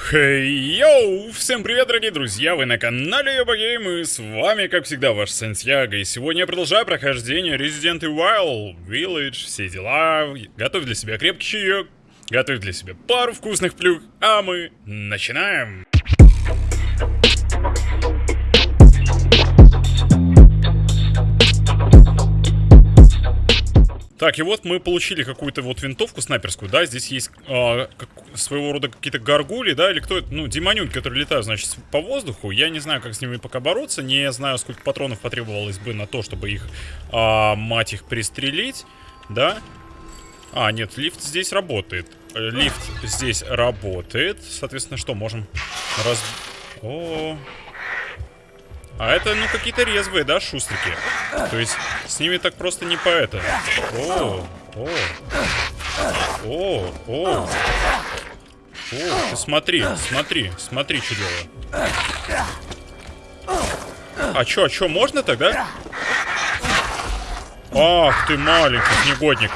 Хей, йоу! Всем привет, дорогие друзья! Вы на канале Йобагейм, и с вами, как всегда, ваш Сантьяго. И сегодня я продолжаю прохождение Resident Evil Village, все дела. Готовь для себя крепкий чаек, готовь для себя пару вкусных плюх, а мы начинаем! Так, и вот мы получили какую-то вот винтовку снайперскую, да, здесь есть э, как, своего рода какие-то горгули, да, или кто это, ну, демонюнки, которые летают, значит, по воздуху, я не знаю, как с ними пока бороться, не знаю, сколько патронов потребовалось бы на то, чтобы их, э, мать их, пристрелить, да. А, нет, лифт здесь работает, лифт здесь работает, соответственно, что, можем раз... О, -о, -о. А это, ну, какие-то резвые, да, шустрики? То есть, с ними так просто не по это. О, о, о, о. О, ты смотри, смотри, смотри, что делаю. А чё, а чё, можно тогда? Ах ты маленький негодник.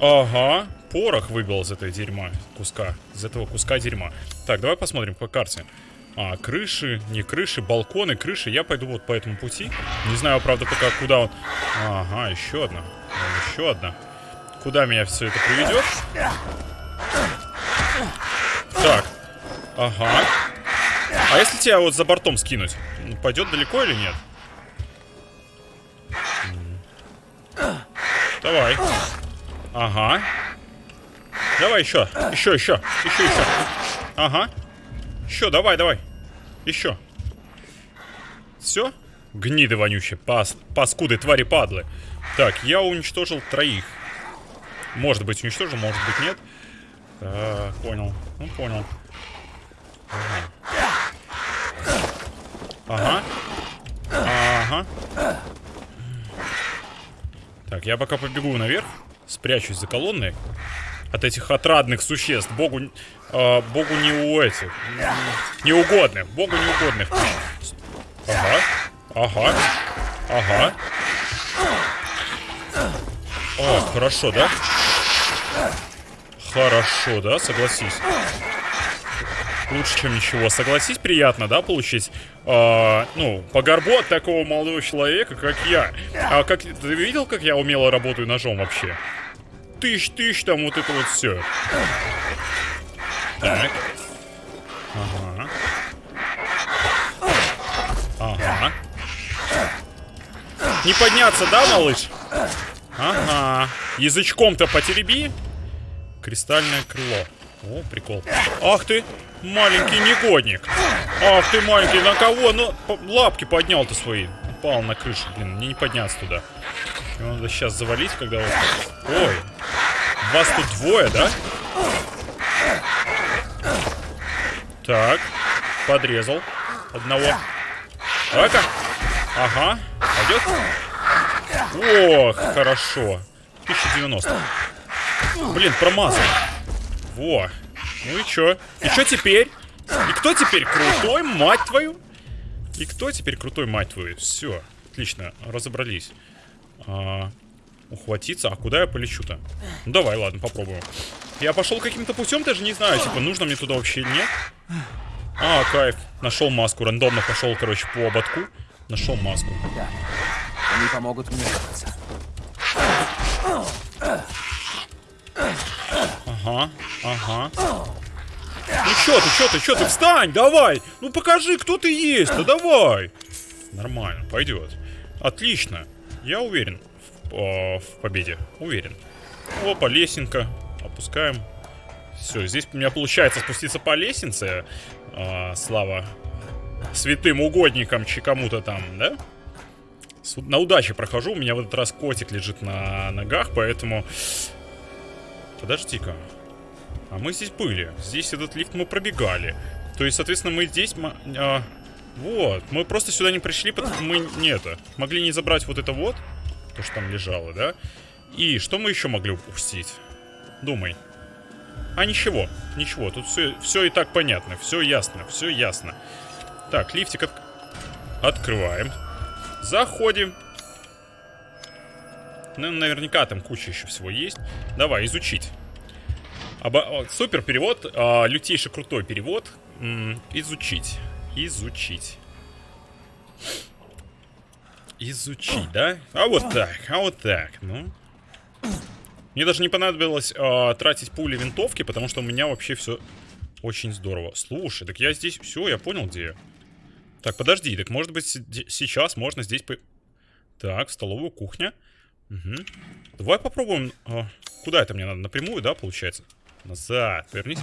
Ага, порох выбил из этой дерьма куска. Из этого куска дерьма. Так, давай посмотрим по карте. А, крыши, не крыши, балконы, крыши. Я пойду вот по этому пути. Не знаю, правда, пока куда он... Ага, еще одна. Еще одна. Куда меня все это приведет? Так. Ага. А если тебя вот за бортом скинуть? Ну, пойдет далеко или нет? Давай. Ага. Давай еще. Еще, еще. Еще, еще. Ага. Еще, давай, давай. Еще. Все? Гниды вонючие, пас, паскуды, твари, падлы. Так, я уничтожил троих. Может быть, уничтожил, может быть, нет. Так, понял. Ну, понял. Ага. Ага. Ага. Так, я пока побегу наверх. Спрячусь за колонной от этих отрадных существ. Богу, э, Богу не у этих. Неугодных. Богу неугодных. Ага. Ага. Ага. О, хорошо, да? Хорошо, да? Согласись. Лучше, чем ничего. Согласись, приятно, да, получить, э, ну, по горбу от такого молодого человека, как я. А как ты видел, как я умело работаю ножом вообще? Тысяч, там вот это вот все. Так. Ага. Ага. Не подняться, да, малыш? Ага. Язычком-то потереби. Кристальное крыло. О, прикол. Ах ты, маленький негодник. Ах ты, маленький, на кого? Ну, лапки поднял-то свои. Упал на крышу, блин, мне не подняться туда. Его надо сейчас завалить, когда вот... Ой, вас тут двое, да? Так, подрезал одного. Давай-ка. Ага, пойдет? Ох, хорошо. 1090. Блин, промазал. Во. Ну и чё? И чё теперь? И кто теперь крутой, мать твою? И кто теперь крутой, мать твою? Все, отлично, разобрались. А, ухватиться. А куда я полечу-то? Ну, давай, ладно, попробую. Я пошел каким-то путем, даже не знаю, типа, нужно мне туда вообще нет. А, кайф. Нашел маску. Рандомно пошел, короче, по ободку. Нашел маску. Да. Они помогут мне выбраться. Ага, ага. Ну чё ты, чё ты, чё ты, встань, давай! Ну покажи, кто ты есть, ну давай! Нормально, пойдет. Отлично, я уверен в, в победе. Уверен. Опа, лесенка. Опускаем. Все, здесь у меня получается спуститься по лестнице. А, слава святым угодникам, чи кому-то там, да? На удаче прохожу. У меня в этот раз котик лежит на ногах, поэтому... Подожди-ка. А мы здесь были. Здесь этот лифт мы пробегали. То есть, соответственно, мы здесь... А, вот. Мы просто сюда не пришли, потому что мы не это. Могли не забрать вот это вот то, что там лежало, да? И что мы еще могли упустить? Думай. А ничего, ничего, тут все, все и так понятно, все ясно, все ясно. Так, лифтик от... открываем. Заходим. Ну, наверняка там куча еще всего есть. Давай, изучить. Оба- о, супер перевод, а, лютейший крутой перевод. М, изучить. Изучить. Изучить, да? А вот так, а вот так, ну. Мне даже не понадобилось а, тратить пули винтовки, потому что у меня вообще все очень здорово. Слушай, так я здесь... Все, я понял, где я. Так, подожди, так может быть сейчас можно здесь... По... Так, столовую, кухня. Угу. Давай попробуем... а, куда это мне надо? Напрямую, да, получается? Назад, вернись.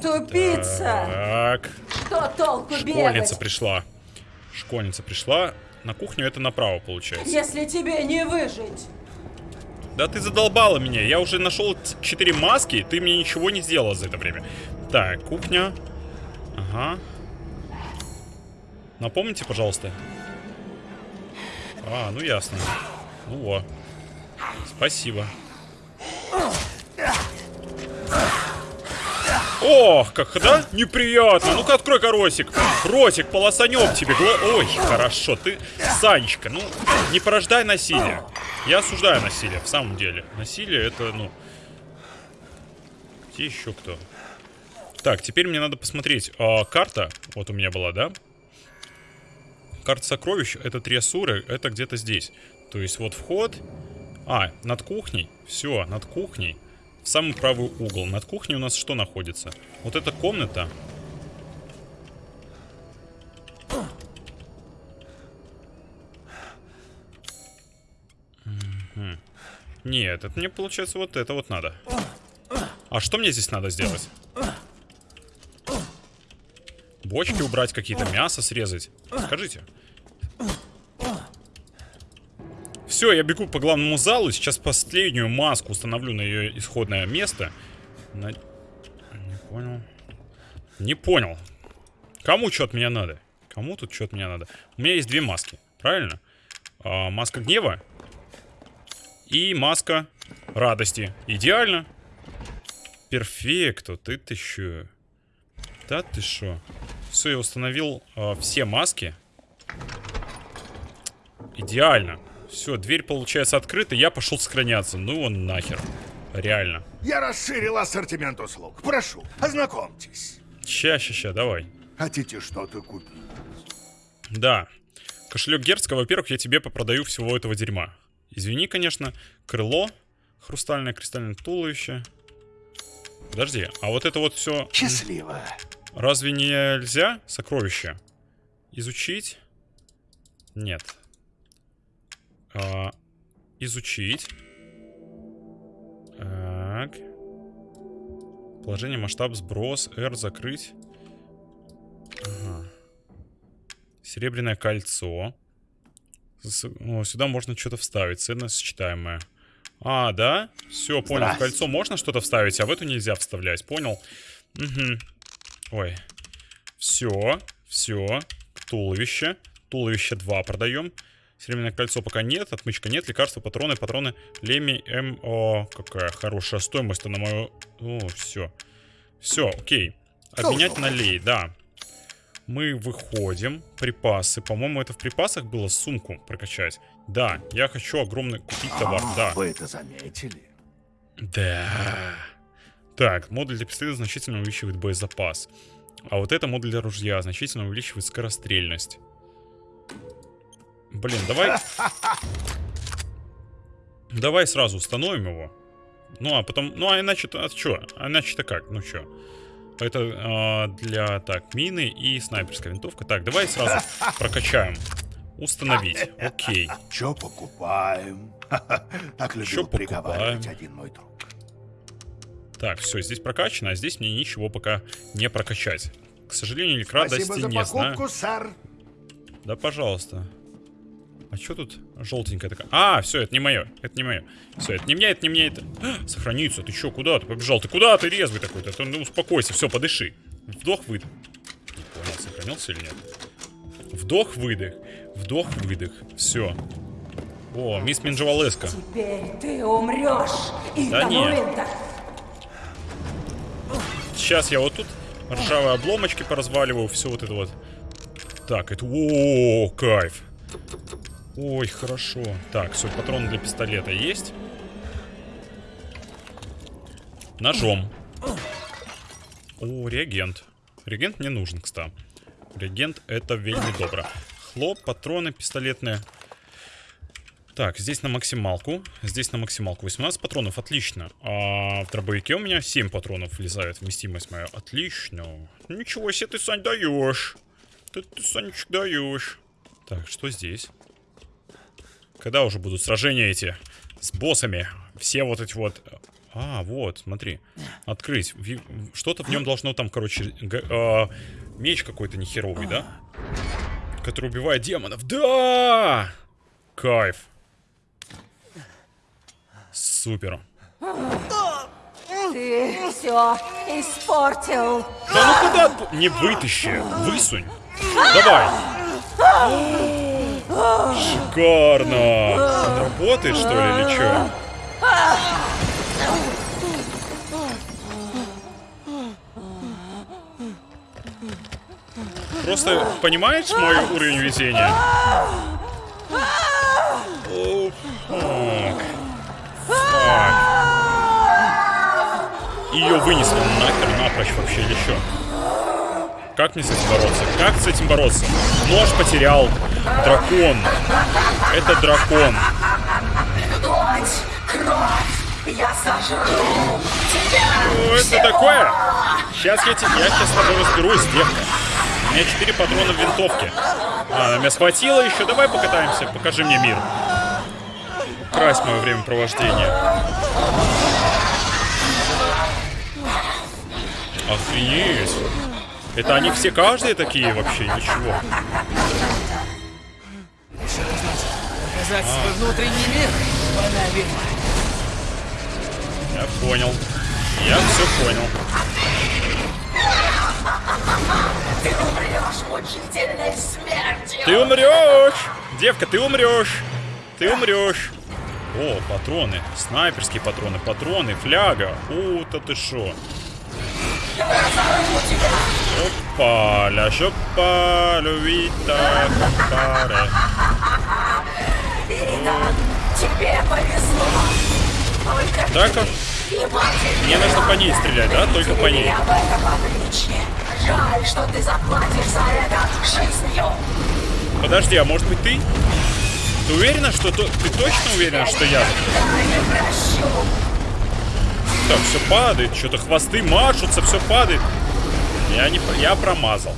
Тупица! Так, Что толку школьница бегать, пришла. Школьница пришла. На кухню это направо, получается. если тебе не выжить? Да ты задолбала меня. Я уже нашел 4 маски, ты мне ничего не сделала за это время. Так, кухня. Ага. Напомните, пожалуйста. А, ну ясно. Ну во. Спасибо. Ох, как, да? Неприятно. Ну-ка, открой-ка ротик. Ротик, полосанем тебе. Гла- Ой, хорошо. Ты, Санечка, ну, не порождай насилие. Я осуждаю насилие, в самом деле. Насилие это, ну... Где еще кто? Так, теперь мне надо посмотреть. А, карта, вот у меня была, да? Карта сокровищ, это три асуры, это где-то здесь. То есть вот вход... А, над кухней. Все, над кухней. В самый правый угол. Над кухней у нас что находится? Вот эта комната. Нет, это мне получается вот это вот надо. А что мне здесь надо сделать? Бочки убрать какие-то, мясо срезать. Скажите. Все, я бегу по главному залу. Сейчас последнюю маску установлю на ее исходное место. На- Не понял. Не понял. Кому что от меня надо? Кому тут что от меня надо? У меня есть две маски, правильно? А, маска гнева и маска радости. Идеально. Перфекто. Ты ты шо? Да ты шо? Все, я установил а, все маски. Идеально. Все, дверь получается открыта, я пошел сохраняться. Ну он нахер. Реально. Я расширил ассортимент услуг. Прошу, ознакомьтесь. Ща, ща, ща, давай. Хотите что-то купить? Да. Кошелек Герцка, во-первых, я тебе попродаю всего этого дерьма. Извини, конечно. Крыло. Хрустальное кристальное туловище. Подожди, а вот это вот все... Счастливо. Разве нельзя сокровища изучить? Нет. А, изучить. Так. Положение, масштаб, сброс, R закрыть. Ага. Серебряное кольцо. С- о, сюда можно что-то вставить. Ценность сочетаемая. А, да? Все, понял. В кольцо можно что-то вставить, а в эту нельзя вставлять. Понял? Угу. Ой. Все, все. Туловище. Туловище 2 продаем. Серебряное кольцо пока нет. Отмычка нет. Лекарства, патроны, патроны. Леми М. О, какая хорошая стоимость на мою... О, все. Все, окей. Обменять на лей, да. Мы выходим. Припасы. По-моему, это в припасах было сумку прокачать. Да, я хочу огромный купить товар. А, Да. Вы это заметили? Да. Так, модуль для пистолета значительно увеличивает боезапас. А вот это модуль для ружья значительно увеличивает скорострельность. Блин, давай... Давай сразу установим его. Ну, а потом... Ну, а иначе-то... А чё? А иначе-то как? Ну, чё? Это а, для... Так, мины и снайперская винтовка. Так, давай сразу прокачаем. Установить. Окей. Чё покупаем? Так любил приговаривать один мой друг. Так, все, здесь прокачано, а здесь мне ничего пока не прокачать. К сожалению, или к радости Спасибо за не знаю. сэр. Да, пожалуйста. А что тут желтенькая такая? А, все, это не мое. Это не мое. Все, это не мне, это не мне, это. А, сохранится. Ты что, куда ты побежал? Ты куда ты резвый такой-то? Ты, ну, успокойся, все, подыши. Вдох, выдох. Не понял, сохранился или нет? Вдох, выдох. Вдох, выдох. Все. О, мисс Минджавалеска. Теперь ты умрешь. И Да нет. Сейчас я вот тут ржавые обломочки поразваливаю, все вот это вот. Так, это... О, кайф. Ой, хорошо. Так, все, патроны для пистолета есть. Ножом. О, реагент. Реагент мне нужен, кстати. Реагент это вельми добро. Хлоп, патроны пистолетные. Так, здесь на максималку. Здесь на максималку. 18 патронов, отлично. А в дробовике у меня 7 патронов влезает вместимость моя. Отлично. Ничего себе ты, Сань, даешь. Ты, ты Санечек, даешь. Так, что здесь? Когда уже будут сражения эти с боссами? Все вот эти вот... А, вот, смотри. Открыть. Что-то в нем должно там, короче... а, меч какой-то нехеровый, да? Который убивает демонов. Да! Кайф. Супер. Ты все испортил. Да ну куда? Не вытащи. Высунь. Давай. Шикарно. Он работает, что ли, или что? Просто понимаешь мой уровень везения? О. Ее вынесли нахер напрочь вообще что? Как мне с этим бороться? Как с этим бороться? Нож потерял. Дракон. Это дракон. Что это такое? Сейчас я, те- я сейчас с тобой разберусь, девка. У меня 4 патрона в винтовке. А, она меня схватила еще. Давай покатаемся. Покажи мне мир. Украсть мое времяпровождение. Охренеть. Это они все каждые такие вообще, ничего. Показать свой внутренний мир. Она ведьма. Я понял. Я все понял. Ты умрешь! Девка, ты умрешь! Ты умрешь! О, патроны. Снайперские патроны. Патроны, фляга. У, то ты шо. Опаля, шопа, любита, компаре. Тебе повезло. Только Так, мне нужно по ней стрелять, да? Только по ней. об этом. Жаль, что ты заплатишь за это жизнью. Подожди, а может быть ты? Ты уверена, что то... Ты точно уверена, что я? Так, все падает, что-то хвосты машутся, все падает. Я не... Я промазал.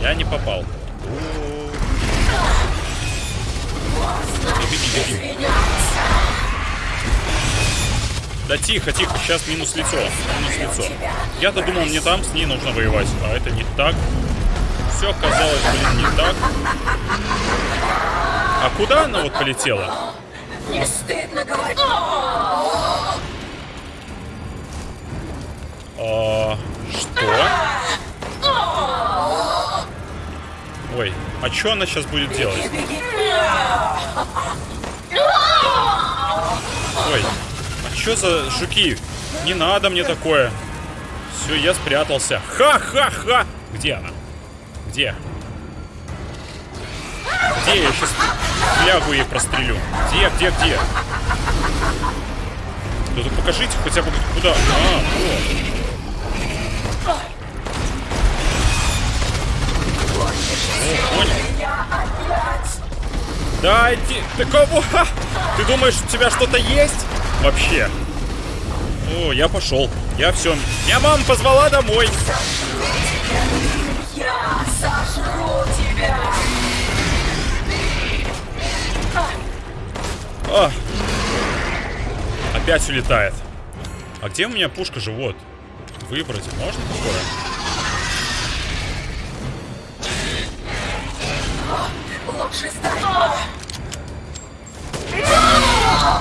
Я не попал. Тихо, тихо. Да тихо, тихо, сейчас минус лицо. Минус лицо. Я-то думал, мне там с ней нужно воевать, а это не так. Все оказалось, блин, не так. А куда она вот полетела? Не стыдно говорить. А, что? Ой, а что она сейчас будет делать? Ой, а что за жуки? Не надо мне такое. Все, я спрятался. Ха-ха-ха! Где она? Где? Где я сейчас флягу ей прострелю? Где, где, где? Ну так покажите хотя бы куда. А, вот. О, понял. Дайте... Ты кого? Ты думаешь, у тебя что-то есть? Вообще. О, я пошел. Я все. Я мама позвала домой. Я сожру тебя. А. Опять улетает. А где у меня пушка живот? Выбрать можно такое?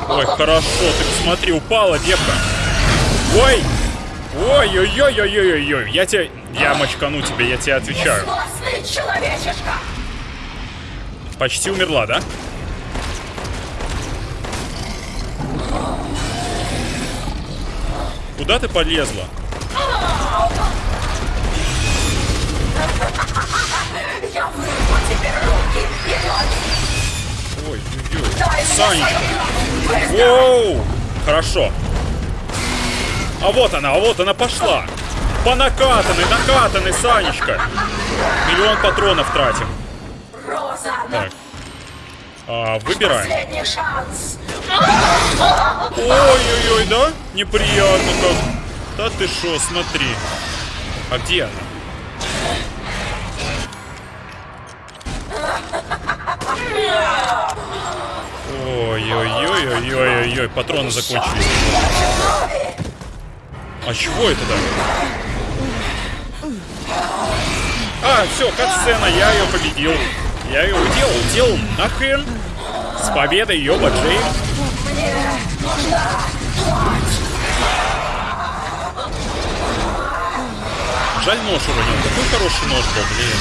Ой, хорошо, ты посмотри, упала девка. Ой! Ой-ой-ой-ой-ой-ой, я тебе... Я мочкану тебе, я тебе отвечаю. Почти умерла, да? Куда ты полезла? Я Ой, ой, ой. Санечка. Воу! Хорошо. А вот она, а вот она пошла. По накатанной, накатанной, Санечка. Миллион патронов тратим. Так. А, выбираем. Ой-ой-ой, да? Неприятно как. Да ты шо, смотри. А где она? Ой-ой-ой-ой-ой-ой, патроны закончились. А чего это да? А, все, катсцена, я ее победил. Я ее уделал, уделал нахрен. С победой, ёба Джейм. Жаль нож уронил. Какой хороший нож был, блин.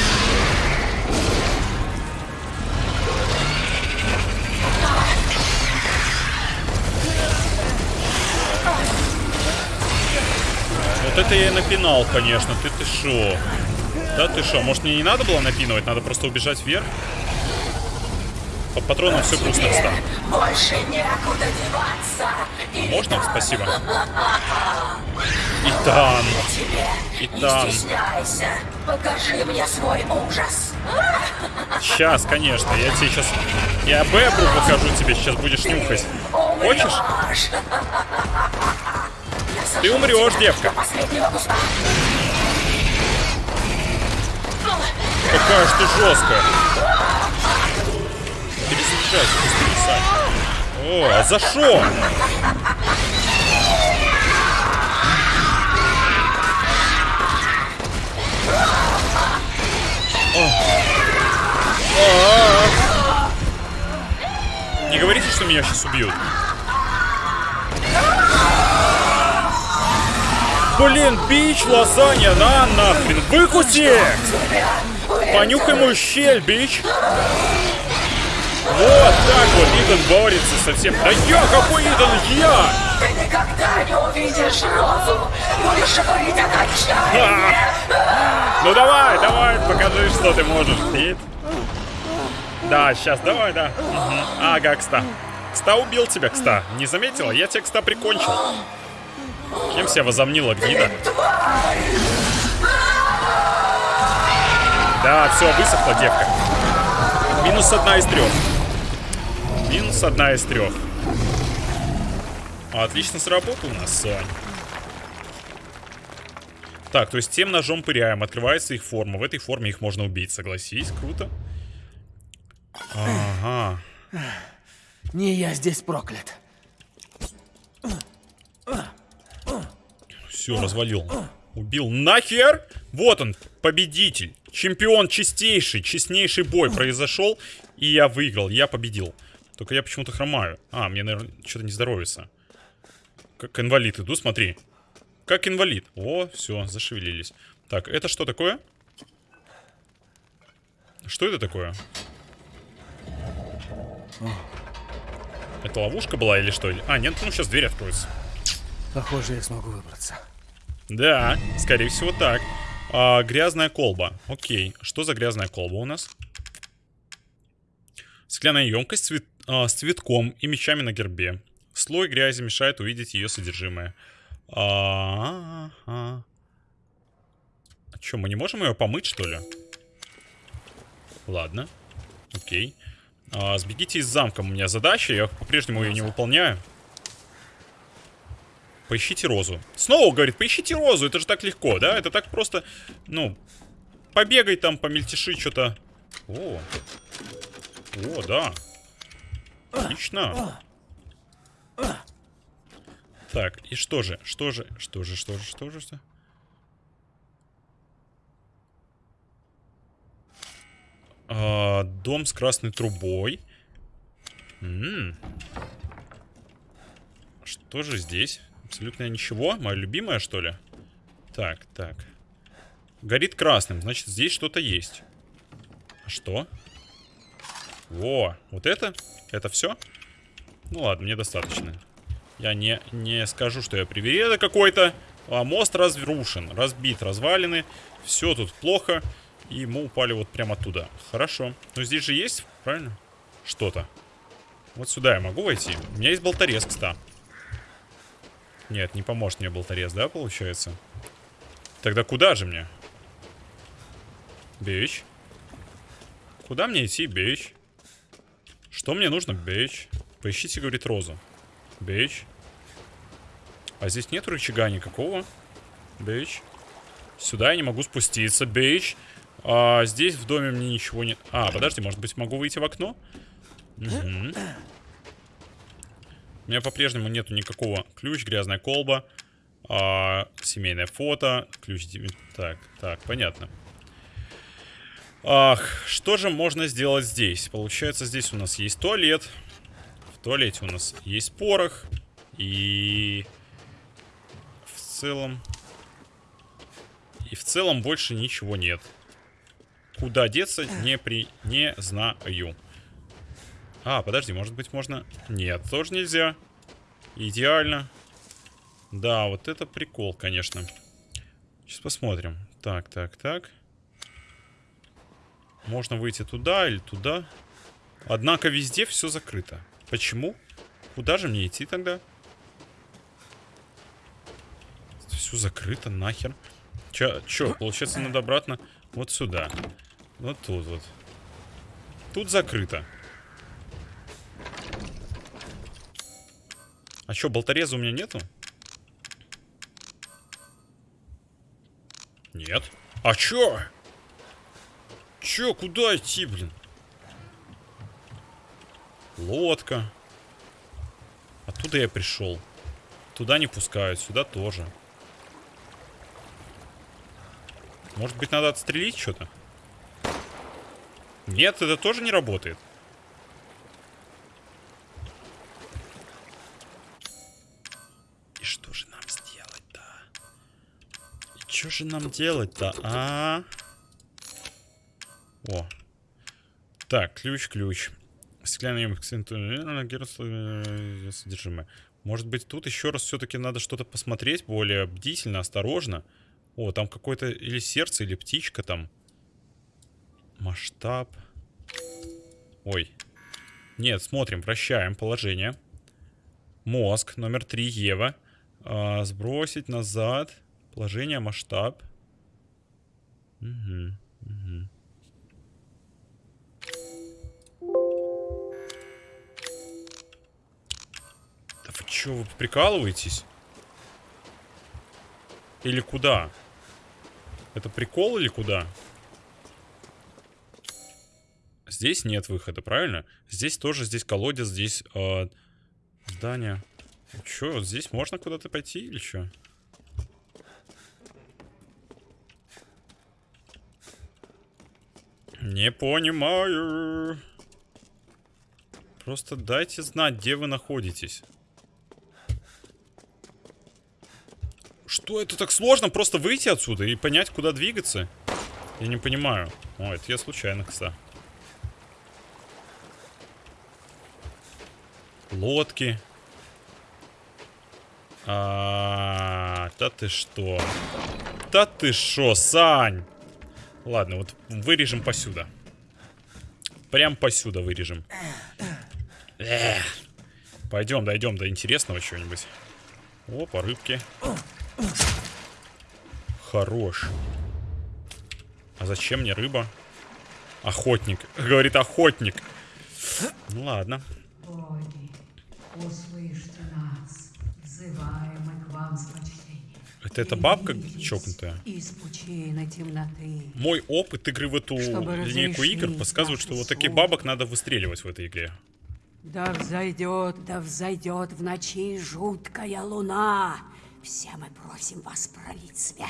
Вот это я и напинал, конечно. Ты ты шо? Да ты шо? Может мне не надо было напинывать? Надо просто убежать вверх? По патронам все грустно стало. Больше некуда деваться. И Можно? Спасибо. Итан. Итан. Покажи мне свой ужас. Сейчас, конечно. Я тебе сейчас... Я бэбру покажу тебе. Сейчас будешь нюхать. Хочешь? Ты умрешь, девка. Какая ж ты жесткая. Перезаряжайся, быстрее, Сань. О, а за шо? О. А. Не говорите, что меня сейчас убьют. Блин, бич, лазанья, на нахрен, выкуси! Понюхай мою щель, бич! Вот так вот Итан борется со всем. Да я какой Итан? Я! Ты никогда не увидишь Розу. Будешь говорить о. Ну давай, давай, покажи, что ты можешь, Ит. Да, сейчас, давай, да. Ага, Кста. Кста убил тебя, Кста. Не заметила? Я тебя, Кста, прикончил. Кем себя возомнила гнида? Да, все, высохла девка. Минус одна из трех. Минус одна из трех. Отлично сработал у нас, Сань. Так, то есть тем ножом пыряем, открывается их форма. В этой форме их можно убить, согласись, круто. Ага. Не я здесь проклят. Все, развалил. Убил нахер! Вот он, победитель. Чемпион чистейший, честнейший бой произошел. И я выиграл, я победил. Только я почему-то хромаю. А, мне, наверное, что-то не здоровится. Как инвалид иду, смотри. Как инвалид. О, все, зашевелились. Так, это что такое? Что это такое? Это ловушка была или что? А, нет, ну сейчас дверь откроется. Похоже, я смогу выбраться. Да, скорее всего так. А, грязная колба. Окей. Что за грязная колба у нас? Стеклянная емкость цвет- а, с цветком и мечами на гербе. Слой грязи мешает увидеть ее содержимое. А, а, а что, мы не можем ее помыть, что ли? Ладно. Окей. А, сбегите из замка. У меня задача. Я по-прежнему ее не выполняю. Поищите розу. Снова говорит, поищите розу. Это же так легко, да? Это так просто, ну, побегай там, помельтеши что-то. О. О, да. Отлично. Так, и что же? Что же? Что же? Что же? Что же? Что? А, дом с красной трубой. М. Что же здесь? Абсолютно ничего. Моя любимая, что ли? Так, так. Горит красным, значит, здесь что-то есть. А что? Во, вот это? Это все? Ну ладно, мне достаточно. Я не, не скажу, что я привереда какой-то. А мост разрушен, разбит, развалины. Все тут плохо. И мы упали вот прямо оттуда. Хорошо. Но здесь же есть, правильно? Что-то. Вот сюда я могу войти. У меня есть болторез, кстати. Нет, не поможет мне болторез, да, получается? Тогда куда же мне? Бич. Куда мне идти, бич? Что мне нужно, бич? Поищите, говорит Роза. Бич. А здесь нет рычага никакого. Бич. Сюда я не могу спуститься, бич. А здесь в доме мне ничего нет. А, подожди, может быть, могу выйти в окно? Угу. У меня по-прежнему нету никакого ключ, грязная колба, а, семейное фото, ключ... Так, так, понятно. Ах, что же можно сделать здесь? Получается, здесь у нас есть туалет. В туалете у нас есть порох. И в целом... И в целом больше ничего нет. Куда деться, не при... не знаю. А, подожди, может быть можно... Нет, тоже нельзя. Идеально. Да, вот это прикол, конечно. Сейчас посмотрим. Так, так, так. Можно выйти туда или туда. Однако везде все закрыто. Почему? Куда же мне идти тогда? Все закрыто, нахер. Че, чё, получается, надо обратно вот сюда. Вот тут вот. Тут закрыто. А что, болтореза у меня нету? Нет. А чё? Чё, куда идти, блин? Лодка. Оттуда я пришел. Туда не пускают, сюда тоже. Может быть, надо отстрелить что-то? Нет, это тоже не работает. Же нам делать-то, а? О. Так, ключ, ключ. Стеклянный содержимое. Может быть, тут еще раз все-таки надо что-то посмотреть более бдительно, осторожно. О, там какое-то или сердце, или птичка там. Масштаб. Ой. Нет, смотрим, вращаем положение. Мозг, номер 3, Ева. А, сбросить назад. Положение, масштаб. Угу, угу. Да вы что, вы прикалываетесь? Или куда? Это прикол или куда? Здесь нет выхода, правильно? Здесь тоже, здесь колодец, здесь э, здание. Че, вот здесь можно куда-то пойти или что? Не понимаю. Просто дайте знать, где вы находитесь. Что это так сложно? Просто выйти отсюда и понять, куда двигаться? Я не понимаю. О, это я случайно, кстати. Лодки. А, -а, -а да ты что? Да ты что, Сань? Ладно, вот вырежем посюда. Прям посюда вырежем. Эх. Пойдем, дойдем до интересного чего-нибудь. Опа, рыбки. Хорош. А зачем мне рыба? Охотник. Говорит охотник. Ну ладно. Боги, услышьте нас, взываем к вам с Это эта бабка чокнутая? Мой опыт игры в эту линейку игр подсказывает, что вот таких бабок надо выстреливать в этой игре. Да взойдет, да взойдет в ночи жуткая луна. Все мы просим вас пролить свет.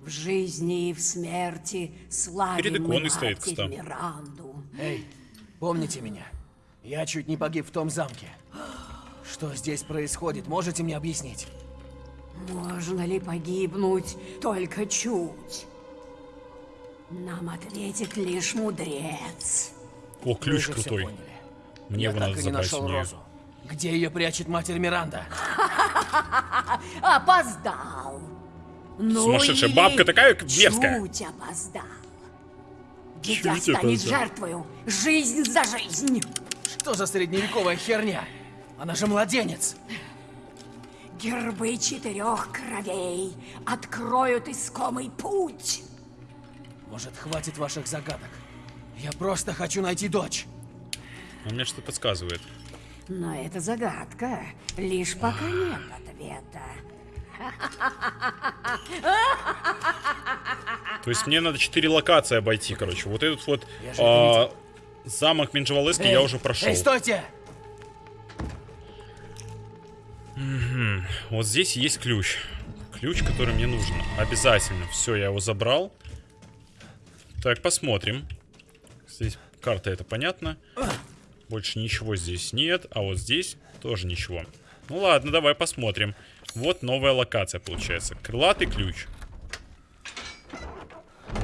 В жизни и в смерти славим Перед иконой стоит, кстати. Миранду. Эй, помните меня? Я чуть не погиб в том замке. Что здесь происходит, можете мне объяснить? Можно ли погибнуть только чуть? Нам ответит лишь мудрец. О, ключ Вы крутой. поняли. Мне Я его так надо и не забрать нашел у нее. Розу. Где ее прячет матерь Миранда? Опоздал. Ну Сумасшедшая или бабка такая мерзкая. Чуть опоздал. Дитя Чуть станет опоздал. жертвою. Жизнь за жизнь. Что за средневековая херня? Она же младенец. Гербы четырех кровей откроют искомый путь. Может, хватит ваших загадок? Я просто хочу найти дочь. Он мне что-то подсказывает. Но это загадка. Лишь пока нет ответа. То есть мне надо 4 локации обойти, короче. Вот этот вот а, замок Минджевалески я уже прошел. Эй, стойте! Вот здесь есть ключ. Ключ, который мне нужен. Обязательно. Все, я его забрал. Так, посмотрим. Здесь карта, это понятно. Больше ничего здесь нет. А вот здесь тоже ничего. Ну ладно, давай посмотрим. Вот новая локация получается. Крылатый ключ.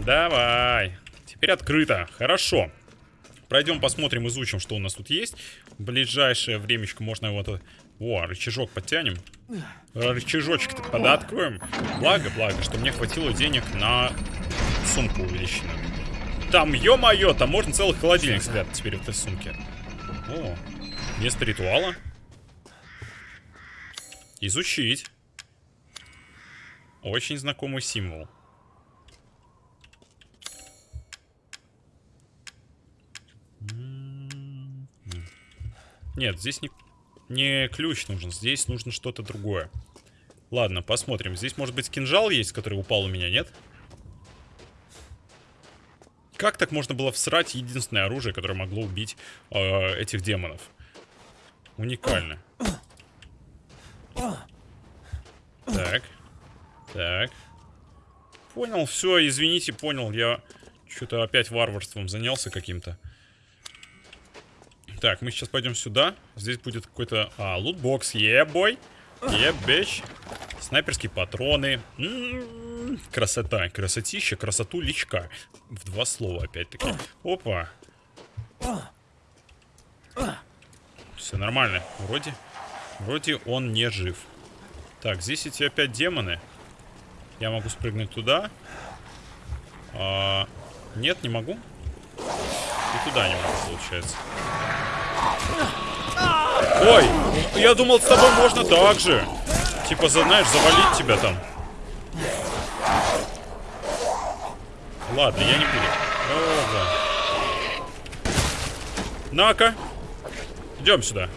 Давай. Теперь открыто. Хорошо. Пройдем, посмотрим, изучим, что у нас тут есть. В ближайшее времечко можно его... О, рычажок подтянем. Рычажочек-то подоткроем. Благо, благо, что мне хватило денег на сумку увеличенную. Там, ё-моё, там можно целый холодильник спрятать теперь в этой сумке. О, место ритуала. Изучить. Очень знакомый символ. Нет, здесь не, не ключ нужен, здесь нужно что-то другое. Ладно, посмотрим. Здесь, может быть, кинжал есть, который упал у меня, нет? Как так можно было всрать единственное оружие, которое могло убить э, этих демонов? Уникально. Так. Так. Понял, все, извините, понял. Я что-то опять варварством занялся каким-то. Так, мы сейчас пойдем сюда. Здесь будет какой-то... А, лутбокс. Ебой. Ебещ. Снайперские патроны. М-м-м, Красота. Красотища. Красоту личка. В два слова опять-таки. Опа. Все нормально. Вроде... Вроде он не жив. Так, здесь эти опять демоны. Я могу спрыгнуть туда. А, нет, не могу. И туда не могу, получается. Ой, я думал, с тобой можно так же. Типа, знаешь, завалить тебя там. Ладно, я не буду. На-ка. Идем сюда.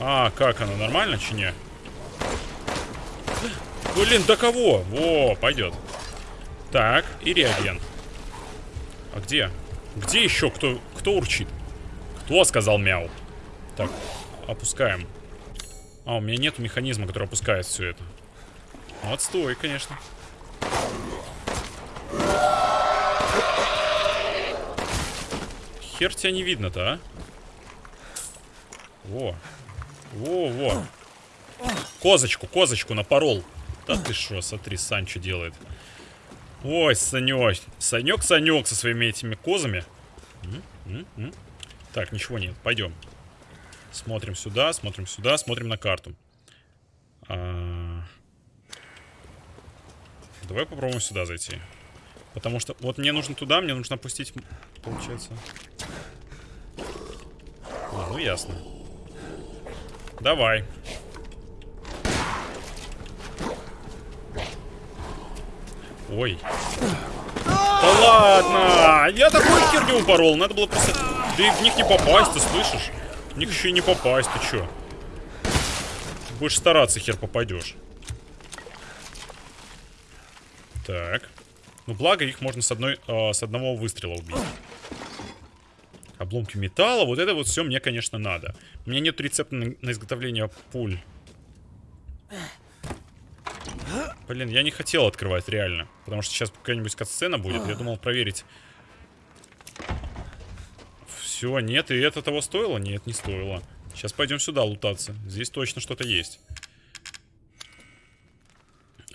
А, как оно, нормально, чи? Блин, до кого? Во, пойдет. Так, и реагент. А где? Где еще кто, кто урчит? Кто сказал мяу? Так, опускаем. А, у меня нет механизма, который опускает все это. Ну, отстой, конечно. Хер тебя не видно-то, а? Во. Во-во. Козочку, козочку напорол. Да ты шо, смотри, Санчо делает. Ой, Санек. Санек, Санек со своими этими козами. М, м, м. Так, ничего нет. Пойдем. Смотрим сюда, смотрим сюда, смотрим на карту. А, Давай попробуем сюда зайти. Потому что вот мне нужно туда, мне нужно опустить, получается. А, ну ясно. Давай. Ой. Да ладно! Я такой херню упорол. Надо было просто... И в них не попасть, ты слышишь? В них еще и не попасть, ты чё? Будешь стараться, хер попадешь. Так. Ну, благо, их можно с, одной, э, с одного выстрела убить. Обломки металла. Вот это вот все мне, конечно, надо. У меня нет рецепта на, на изготовление пуль. Блин, я не хотел открывать, реально. Потому что сейчас какая-нибудь катсцена будет. Я думал проверить. Все, нет, и это того стоило? Нет, не стоило. Сейчас пойдем сюда лутаться. Здесь точно что-то есть.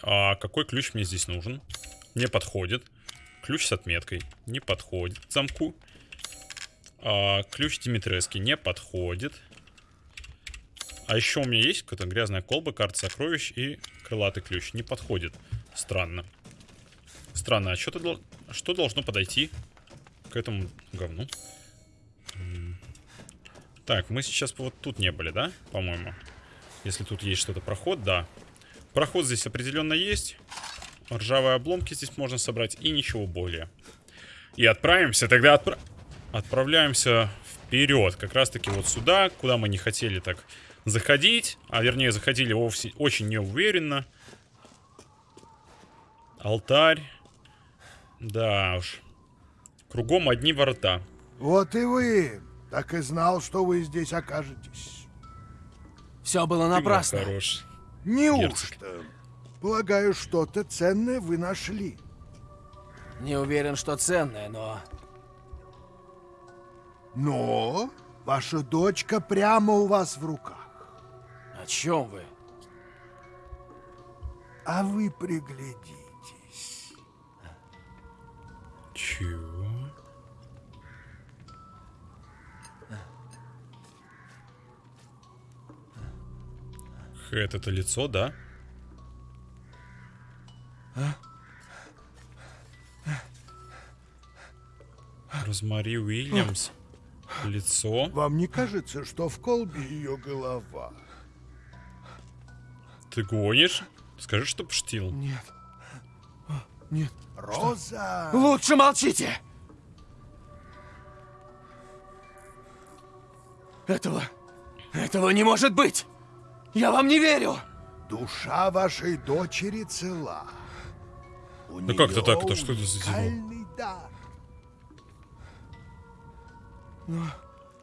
А какой ключ мне здесь нужен? Не подходит. Ключ с отметкой. Не подходит к замку. А, ключ Димитрески не подходит. А еще у меня есть какая-то грязная колба, карта сокровищ и крылатый ключ. Не подходит. Странно. Странно, а что, ты, что должно подойти к этому говну? Так, мы сейчас вот тут не были, да? По-моему. Если тут есть что-то. Проход, да. Проход здесь определенно есть. Ржавые обломки здесь можно собрать. И ничего более. И отправимся. Тогда отпра... отправляемся вперед. Как раз таки вот сюда, куда мы не хотели так заходить. А вернее, заходили вовсе очень неуверенно. Алтарь. Да уж. Кругом одни ворота. Вот и вы. Так и знал, что вы здесь окажетесь. Все было напрасно. хороший. Неужто? Полагаю, что-то ценное вы нашли. Не уверен, что ценное, но... Но ваша дочка прямо у вас в руках. О чем вы? А вы приглядитесь. Чего? Хэт, это лицо, да? Розмари Уильямс. Лицо. Вам не кажется, что в колбе ее голова? Ты гонишь? Скажи, что пштил. Нет. Нет. Роза! Лучше молчите! Этого... Этого не может быть! Я вам не верю! Душа вашей дочери цела. У Да как это так? Это что это за дар.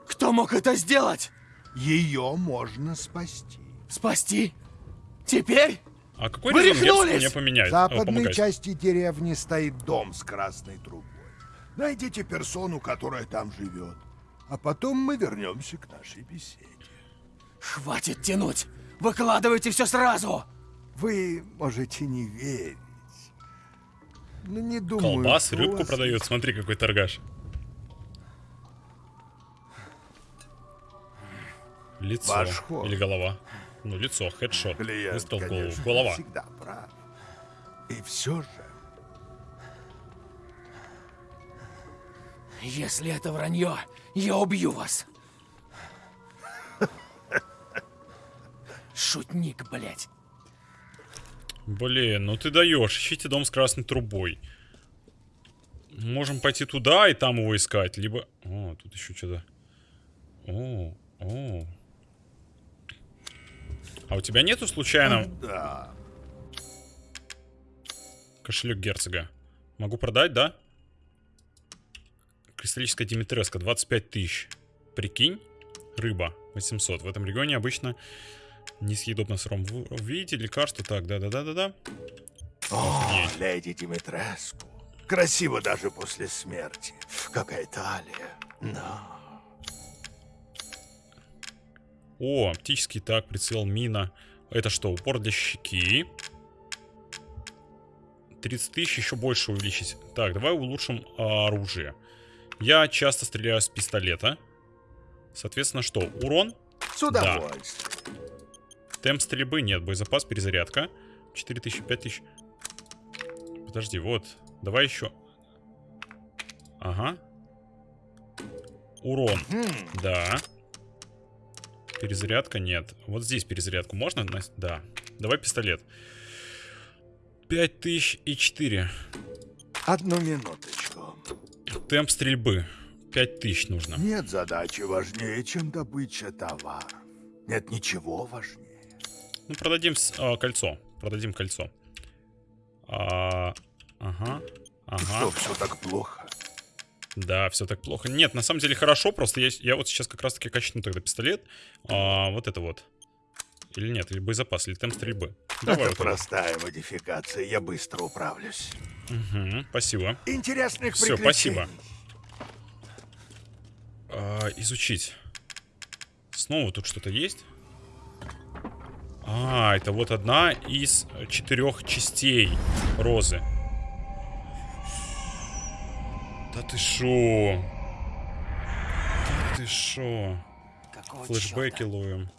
Кто мог это сделать? Ее можно спасти. Спасти? Теперь? А какой Вы мне поменяет? В западной помогает? части деревни стоит дом с красной трубой. Найдите персону, которая там живет. А потом мы вернемся к нашей беседе. Хватит тянуть! Выкладывайте все сразу! Вы можете не верить. Но не думаю, Колбас, рыбку вас продает. Смотри, какой торгаш. Лицо. Ваш ход. Или голова. Ну, лицо, хедшот. Клиент, Выстрел голову. Голова. всегда прав. И все же, Если это вранье, я убью вас! Шутник, блядь. Блин, ну ты даешь. Ищите дом с красной трубой. Можем пойти туда и там его искать. Либо... О, тут еще что-то. О, о. А у тебя нету случайно да. кошелек герцога? Могу продать, да? Кристаллическая Димитреска, 25 тысяч. Прикинь? Рыба, 800. В этом регионе обычно несъедобно сыром. Вы видите лекарство? Так, да-да-да-да-да. О, леди Димитреску. Красиво даже после смерти. Какая талия. Но... О, оптический так, прицел, мина. Это что, упор для щеки? 30 тысяч, еще больше увеличить. Так, давай улучшим а, оружие. Я часто стреляю с пистолета. Соответственно, что? Урон? С удовольствием. Темп стрельбы нет. Боезапас, перезарядка. 4000, 5000. Подожди, вот. Давай еще. Ага. Урон. Да. Перезарядка нет. Вот здесь перезарядку можно? Да. Давай пистолет. 5000 и 4. Одну минуточку. Темп стрельбы. 5000 нужно. Нет задачи важнее, чем добыча товаров. Нет ничего важнее. Ну, продадим а, кольцо. Продадим кольцо. А, ага. Ага. Что, все так плохо? Да, все так плохо. Нет, на самом деле хорошо, просто я, я вот сейчас как раз-таки качну тогда пистолет. А, вот это вот. Или нет, или боезапас, или темп стрельбы. Давай Это вот простая модификация, я быстро управлюсь. Мгм, спасибо. Интересных приключений. спасибо. А, изучить. Снова тут что-то есть? А, это вот одна из четырех частей розы. Да ты шо? Да ты шо? Какого Флэшбэки ловим.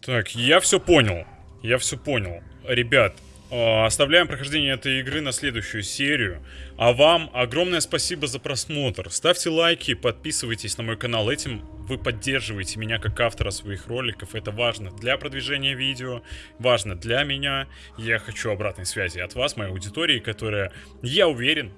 Так, я все понял. Я все понял. Ребят, Оставляем прохождение этой игры на следующую серию. А вам огромное спасибо за просмотр. Ставьте лайки, подписывайтесь на мой канал. Этим вы поддерживаете меня как автора своих роликов. Это важно для продвижения видео, важно для меня. Я хочу обратной связи от вас, моей аудитории, которая, я уверен,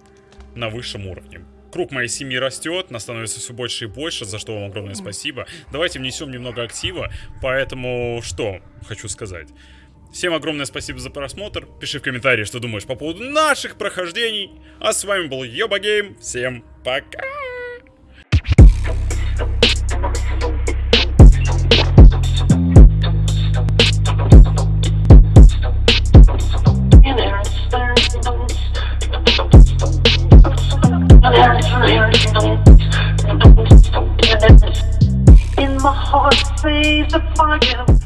на высшем уровне. Круг моей семьи растет, нас становится все больше и больше, за что вам огромное спасибо. Давайте внесем немного актива, поэтому что хочу сказать. Всем огромное спасибо за просмотр. Пиши в комментарии, что думаешь по поводу наших прохождений. А с вами был Йоба Гейм. Всем пока! In my heart, say the fire